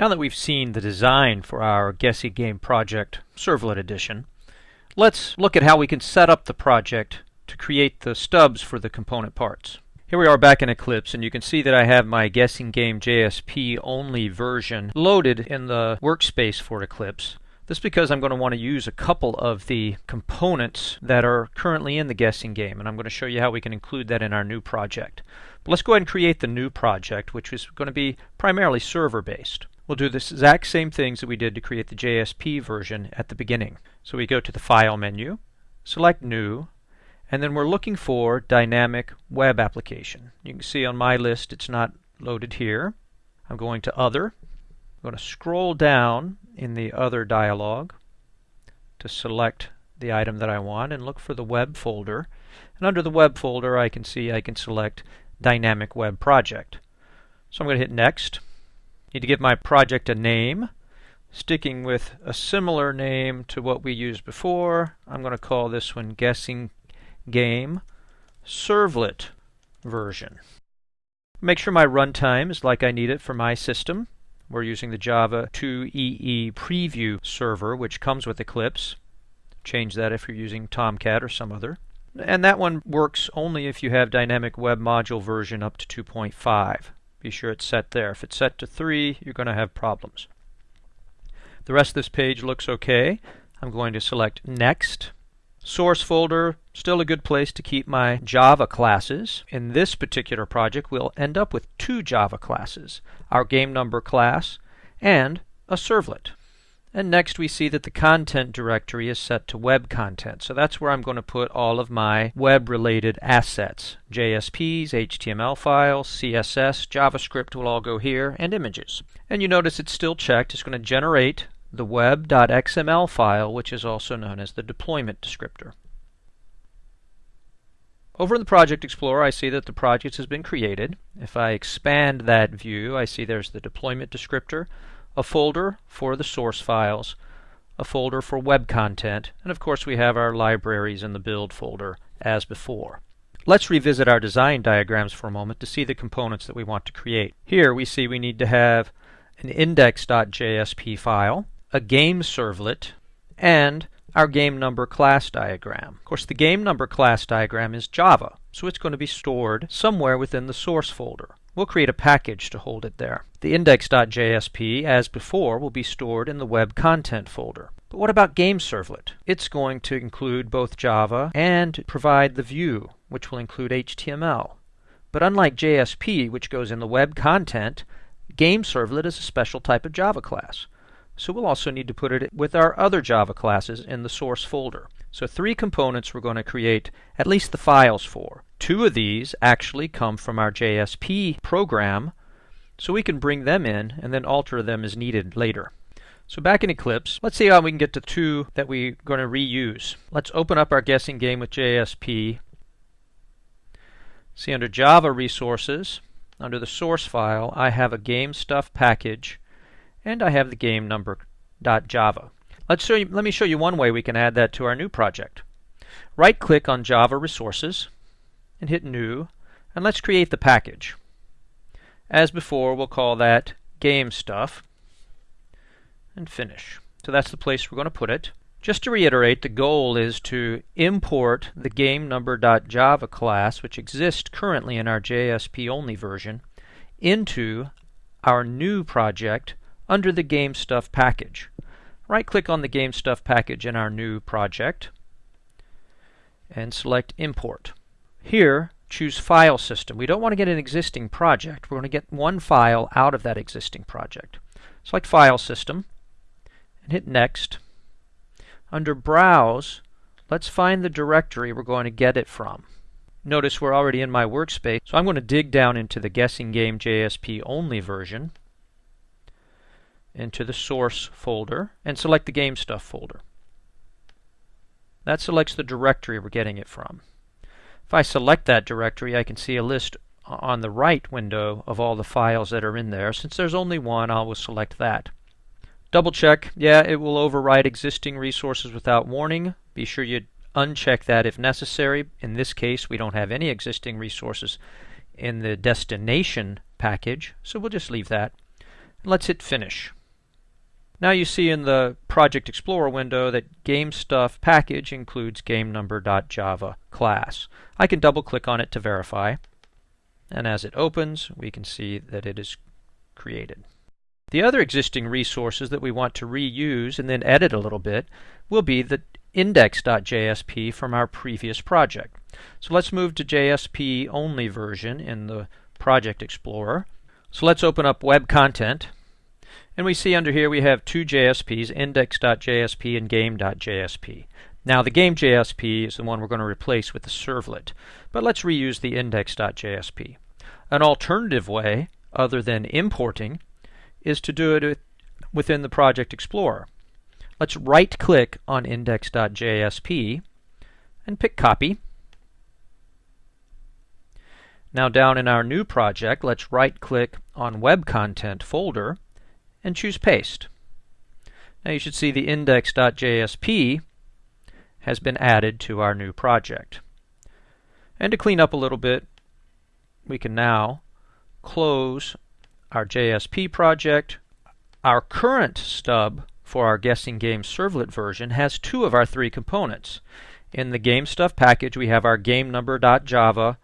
Now that we've seen the design for our Guessing Game project Servlet Edition, let's look at how we can set up the project to create the stubs for the component parts. Here we are back in Eclipse and you can see that I have my Guessing Game JSP only version loaded in the workspace for Eclipse. This is because I'm going to want to use a couple of the components that are currently in the guessing game, and I'm going to show you how we can include that in our new project. But let's go ahead and create the new project, which is going to be primarily server-based. We'll do the exact same things that we did to create the JSP version at the beginning. So we go to the File menu, select New, and then we're looking for Dynamic Web Application. You can see on my list it's not loaded here. I'm going to Other, I'm going to scroll down in the Other dialog to select the item that I want and look for the Web folder. And under the Web folder I can see I can select Dynamic Web Project. So I'm going to hit Next. Need to give my project a name. Sticking with a similar name to what we used before, I'm going to call this one Guessing Game Servlet version. Make sure my runtime is like I need it for my system. We're using the Java 2EE preview server, which comes with Eclipse. Change that if you're using Tomcat or some other. And that one works only if you have Dynamic Web Module version up to 2.5. Be sure it's set there. If it's set to 3, you're going to have problems. The rest of this page looks okay. I'm going to select Next. Source folder, still a good place to keep my Java classes. In this particular project, we'll end up with two Java classes, our game number class and a servlet. And next we see that the content directory is set to web content. So that's where I'm going to put all of my web related assets. JSPs, HTML files, CSS, JavaScript will all go here, and images. And you notice it's still checked. It's going to generate the web.xml file, which is also known as the deployment descriptor. Over in the Project Explorer, I see that the project has been created. If I expand that view, I see there's the deployment descriptor, a folder for the source files, a folder for web content, and of course we have our libraries in the build folder as before. Let's revisit our design diagrams for a moment to see the components that we want to create. Here we see we need to have an index.jsp file, a game servlet, and our game number class diagram. Of course, the game number class diagram is Java, so it's going to be stored somewhere within the source folder. We'll create a package to hold it there. The index.jsp, as before, will be stored in the web content folder. But what about game servlet? It's going to include both Java and provide the view, which will include HTML. But unlike JSP, which goes in the web content, game servlet is a special type of Java class. So we'll also need to put it with our other Java classes in the source folder. So three components we're going to create at least the files for. Two of these actually come from our JSP program, so we can bring them in and then alter them as needed later. So back in Eclipse, let's see how we can get to two that we're going to reuse. Let's open up our guessing game with JSP. See under Java resources, under the source file, I have a game stuff package and I have the game number.java. Let's show you, let me show you one way we can add that to our new project. Right click on Java Resources and hit New and let's create the package. As before, we'll call that game stuff and finish. So that's the place we're going to put it. Just to reiterate, the goal is to import the GameNumber.java class, which exists currently in our JSP only version, into our new project under the GameStuff package. Right-click on the GameStuff package in our new project and select Import. Here, choose File System. We don't want to get an existing project. We're going to get one file out of that existing project. Select File System and hit Next. Under Browse, let's find the directory we're going to get it from. Notice we're already in my workspace, so I'm going to dig down into the Guessing Game JSP only version into the source folder and select the game stuff folder. That selects the directory we're getting it from. If I select that directory, I can see a list on the right window of all the files that are in there. Since there's only one, I will select that. Double check, yeah, it will overwrite existing resources without warning. Be sure you uncheck that if necessary. In this case, we don't have any existing resources in the destination package, so we'll just leave that. Let's hit Finish. Now you see in the Project Explorer window that GameStuff package includes GameNumber.java class. I can double click on it to verify, and as it opens, we can see that it is created. The other existing resources that we want to reuse and then edit a little bit will be the index.jsp from our previous project. So let's move to JSP only version in the Project Explorer. So let's open up Web Content and we see under here we have two JSPs, index.jsp and game.jsp. Now the game.jsp is the one we're going to replace with the servlet, but let's reuse the index.jsp. An alternative way, other than importing, is to do it within the Project Explorer. Let's right-click on index.jsp and pick Copy. Now down in our new project, let's right-click on Web Content folder and choose Paste. Now you should see the index.jsp has been added to our new project. And to clean up a little bit, we can now close our JSP project. Our current stub for our guessing game servlet version has two of our three components. In the game stuff package, we have our GameNumber.java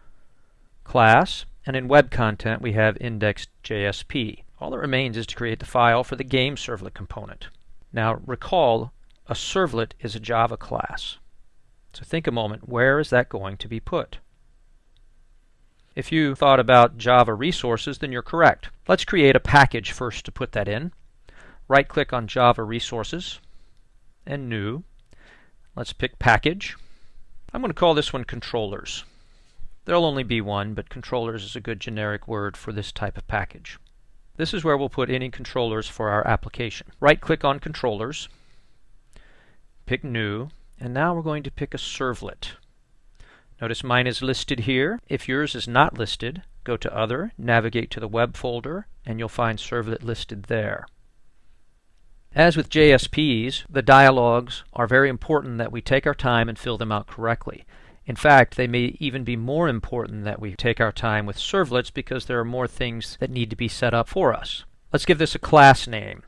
class, and in web content, we have index.jsp. All that remains is to create the file for the game servlet component. Now recall, a servlet is a Java class. So think a moment, where is that going to be put? If you thought about Java resources, then you're correct. Let's create a package first to put that in. Right-click on Java Resources and New. Let's pick Package. I'm going to call this one Controllers. There'll only be one, but Controllers is a good generic word for this type of package. This is where we'll put any controllers for our application. Right-click on Controllers, pick New, and now we're going to pick a servlet. Notice mine is listed here. If yours is not listed, go to Other, navigate to the Web folder, and you'll find Servlet listed there. As with JSPs, the dialogues are very important that we take our time and fill them out correctly. In fact, they may even be more important that we take our time with servlets because there are more things that need to be set up for us. Let's give this a class name.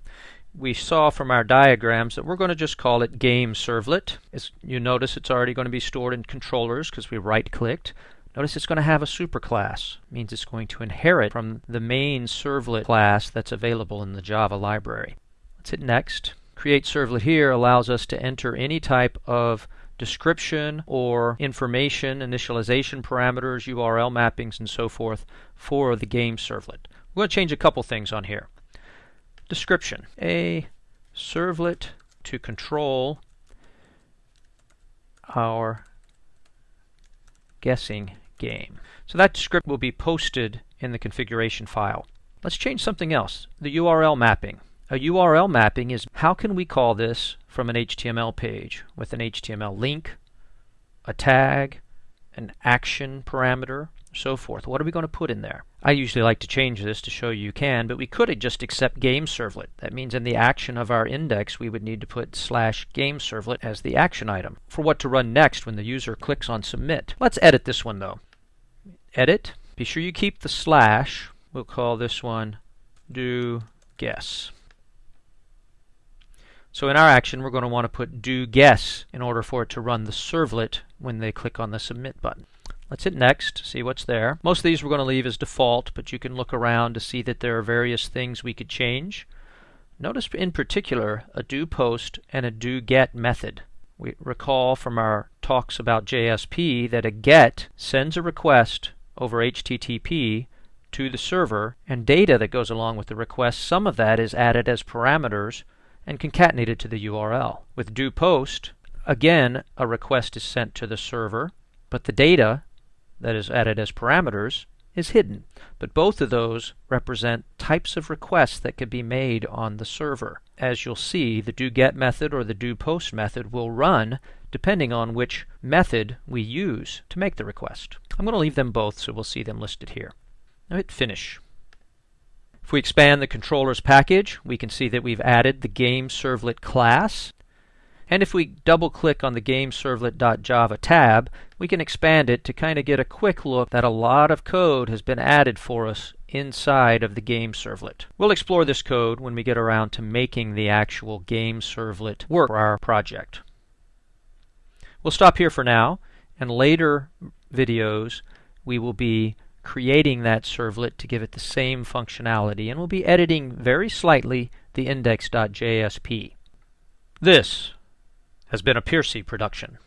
We saw from our diagrams that we're going to just call it game servlet. As you notice, it's already going to be stored in controllers because we right-clicked. Notice it's going to have a superclass. Means it's going to inherit from the main servlet class that's available in the Java library. Let's hit Next. Create Servlet here allows us to enter any type of description or information, initialization parameters, URL mappings, and so forth for the game servlet. We're going to change a couple things on here. Description. A servlet to control our guessing game. So that script will be posted in the configuration file. Let's change something else. The URL mapping. A URL mapping is how can we call this from an HTML page with an HTML link, a tag, an action parameter, so forth. What are we going to put in there? I usually like to change this to show you can, but we could just accept game servlet. That means in the action of our index we would need to put slash game servlet as the action item for what to run next when the user clicks on submit. Let's edit this one though. Edit. Be sure you keep the slash. We'll call this one do guess. So in our action, we're going to want to put do guess in order for it to run the servlet when they click on the submit button. Let's hit next, see what's there. Most of these we're going to leave as default, but you can look around to see that there are various things we could change. Notice in particular a do post and a do get method. We recall from our talks about JSP that a get sends a request over HTTP to the server and data that goes along with the request, some of that is added as parameters and concatenated to the URL. With do post, again, a request is sent to the server, but the data that is added as parameters is hidden. But both of those represent types of requests that can be made on the server. As you'll see, the do get method or the do post method will run depending on which method we use to make the request. I'm going to leave them both so we'll see them listed here. Now hit finish. If we expand the controllers package, we can see that we've added the game servlet class. And if we double click on the GameServlet.java tab, we can expand it to kind of get a quick look that a lot of code has been added for us inside of the game servlet. We'll explore this code when we get around to making the actual game servlet work for our project. We'll stop here for now, and later videos we will be creating that servlet to give it the same functionality, and we'll be editing very slightly the index.jsp. This has been a Piercy production.